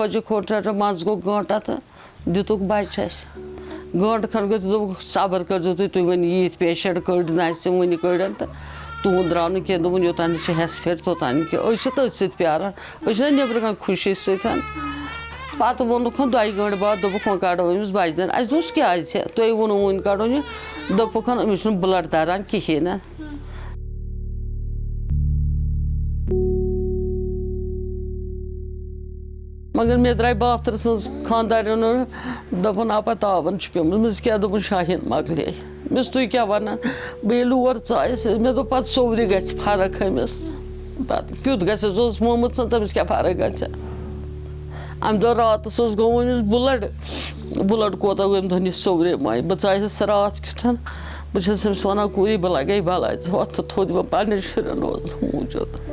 खोज खोट मज गो गंटा तो दितुक बच्चे गंट खन गो दोप सबर कर तुम वन ये पेशेंट कड़ वन कड़न तो तुम द्राव कह दोपन योतान हेस फिट तोतान तथ सत प्यारान नबर खुशी सतन पत वोनुख दो गंट बाद दोपुक वो कड़ो अमिस बचदन अस क्या तुम वो वन कड़ो यह दोपुक ब्लड तरान कहें मगर मे द्राय बाफ्तर सज खानदारन दोपन आपा तावन मिस क्या दोपन शाहीन मकले मिस तुम क्या वन बे और चायस मे दो पत सोवरि ग फ़र्क अमिस क्युत गस मोमुत तमिस क्या फ़र्क ग अम दो रात गो अमिस ब्लड ब्लड कोता अम दह सोवरे माय बह चाहस रात क्युथन बहुत वन कूरी बह लगे वत थोद पे शुरन मूजूद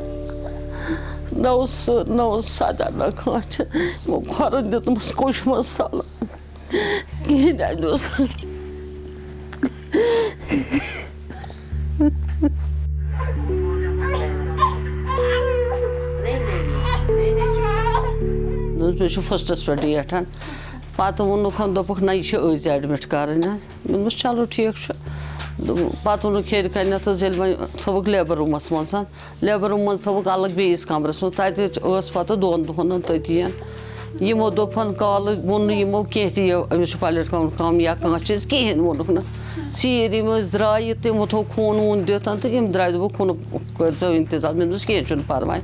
ना उस ना उस सादा ना खाच वो खरच दितमस कुछ मसाला कहीं ना दोस्त पे फस्टस पे डेटन पत वोनुख दोपुक ना पत वो खेर कन थोक लेबर रूमस मज लेबर रूम मज थोक अलग बेस कमरस मज तस पत दोन दोहन तथी यमो दोपन कल वोन यमो कह अमिस पलट कम या कह चीज़ कहें वोनुक न सीर यम द्राय तमो थो खून वून तो दोप खून कर इंतज़ाम मे परवाय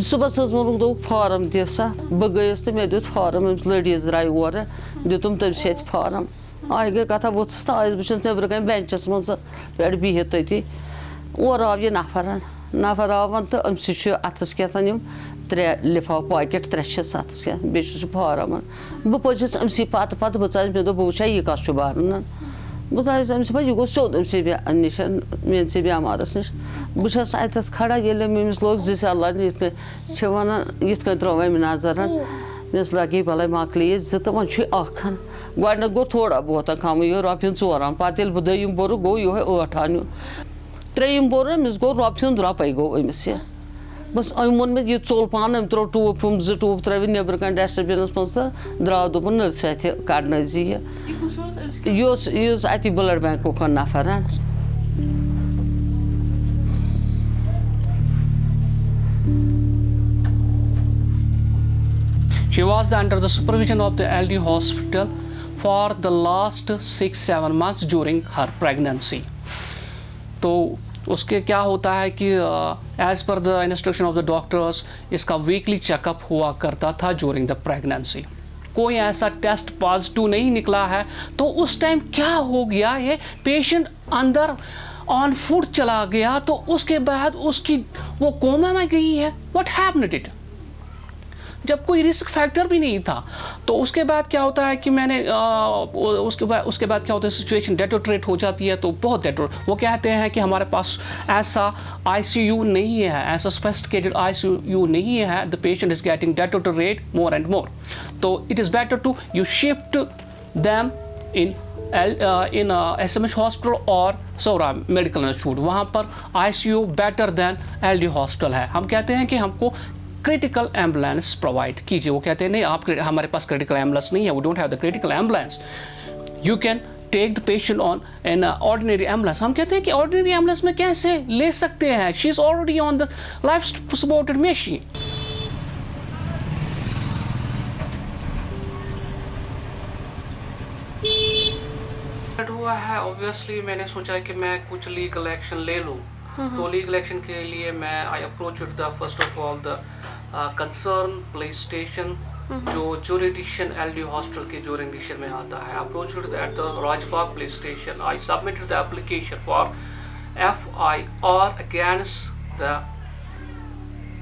सुबह वोनुक दोप फार्म दि सा बह गयस तो मे दित फार्म लड़ीज द्राय और दितुम तमस फार्म आय गई कथा वोत्स तो आज बहुत नबर कन बेंचस मज पे बिहित तथी और आव यह नफर नफर आवन तो अम अथस कहन त्रे लिफाफ पॉकेट त्रे अथस बे फार्म बह पचस अमस पत पत बह मे दोप बह यह कस बारन बह अमस यह गो सोद अमस निश मेस बेमारस निश बहुत अत खड़ा ये अमिस लोग जिस अल्लाह ये वन ये त्रो अम नज़र मेस लगे भले मकल तो वो गो गो थोड़ा बहुत कम यह रोपियन चोरान पे बह दम बोर गो यह ठान त्रेम बोर अमिस गो रोपियन रोपे गो अमिस यह बस अम वो मे यह चोल पान अम त्रो टूप हम जो टूप त्रे नबर कन डस्टबिनस मज द्राव दोपन नर्स अत कड़न जी यह अत ब्लड बैंक नफर She was under the supervision of the LD hospital for the last six, seven months during her pregnancy. तो उसके क्या होता है कि as per the instruction of the doctors इसका वीकली चेकअप हुआ करता था ड्यूरिंग द प्रेगनेंसी कोई ऐसा टेस्ट पॉजिटिव नहीं निकला है तो उस टाइम क्या हो गया ये? पेशेंट अंदर ऑन फ़ूड चला गया तो उसके बाद उसकी वो कोमा में गई है. व्हाट हैपनेड इट जब कोई रिस्क फैक्टर भी नहीं था तो उसके बाद क्या होता है कि मैंने आ, उसके बाद उसके बाद क्या होता है सिचुएशन डेटोट्रेट हो जाती है तो बहुत डेटो वो कहते हैं कि हमारे पास ऐसा आईसीयू नहीं है ऐसा स्पेसिफिकेटेड आईसीयू नहीं है the patient is getting deteriorate more and more तो it is better to you shift them in in S M H hospital और सौरा मेडिकल इंस्टीट्यूट वहाँ पर I C U better than L D hospital है। हम कहते हैं कि हमको क्रिटिकल एंबुलेंस प्रोवाइड कीजिए वो कहते हैं नहीं आप हमारे पास क्रिटिकल एंबुलेंस नहीं है we don't have the critical ambulance you can take the patient on an ordinary ambulance हम कहते हैं कि ऑर्डिनरी एंबुलेंस में कैसे ले सकते हैं? She is already on the life supported machine हुआ है ऑब्वियसली मैंने सोचा कि मैं कुछ लीगल एक्शन ले लूँ। तो लीगल एक्शन के लिए मैं I approach the first of all the concern police station जो जोरिडिक्शन एल डी हॉस्टल के जोरिडिक्शन में आता है। Approach at the Rajbagh police station I submitted the application for F I R against the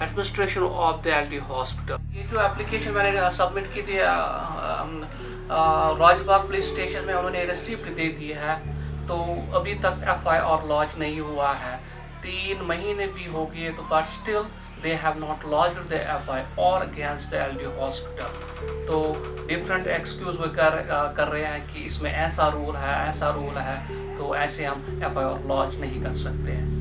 administration of the L D hospital ये जो application मैंने submit की थी राजबाग पुलिस स्टेशन में उन्होंने रिसिप्ट दे दी है तो अभी तक एफ़ आई आर लॉन्च नहीं हुआ है। तीन महीने भी हो गए तो but still not launch the F I और against the L D hospital तो डिफरेंट एक्सक्यूज वो कर कर रहे हैं कि इसमें ऐसा रूल है, ऐसा रूल है तो ऐसे हम एफ़ आई आर लॉन्च नहीं कर सकते हैं।